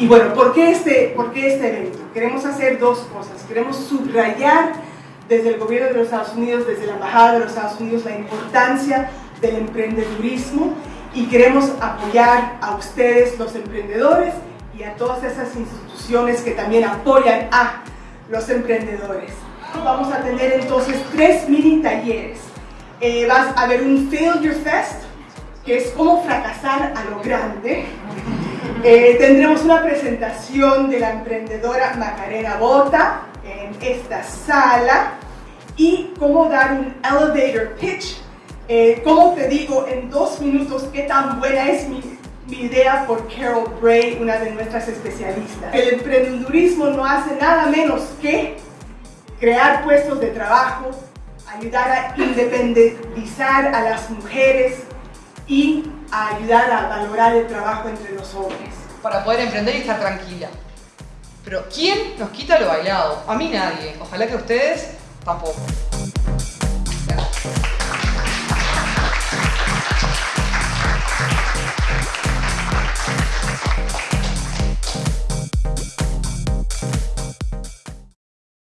Y bueno, ¿por qué, este, ¿por qué este evento? Queremos hacer dos cosas. Queremos subrayar desde el gobierno de los Estados Unidos, desde la Embajada de los Estados Unidos, la importancia del emprendedurismo y queremos apoyar a ustedes, los emprendedores, y a todas esas instituciones que también apoyan a los emprendedores. Vamos a tener entonces tres mini talleres. Eh, vas a ver un Failure Fest, que es cómo fracasar a lo grande. Eh, tendremos una presentación de la emprendedora Macarena Bota en esta sala y cómo dar un elevator pitch. Eh, como te digo en dos minutos qué tan buena es mi, mi idea por Carol Bray, una de nuestras especialistas. El emprendedurismo no hace nada menos que crear puestos de trabajo, ayudar a independizar a las mujeres y a ayudar a valorar el trabajo entre los hombres. Para poder emprender y estar tranquila. Pero ¿quién nos quita lo bailado? A mí nadie. Ojalá que ustedes tampoco.